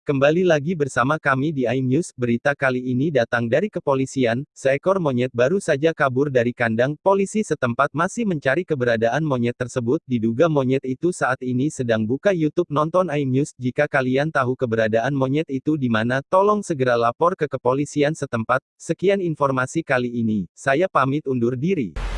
Kembali lagi bersama kami di iNews, berita kali ini datang dari kepolisian, seekor monyet baru saja kabur dari kandang, polisi setempat masih mencari keberadaan monyet tersebut, diduga monyet itu saat ini sedang buka YouTube nonton iNews, jika kalian tahu keberadaan monyet itu di mana, tolong segera lapor ke kepolisian setempat, sekian informasi kali ini, saya pamit undur diri.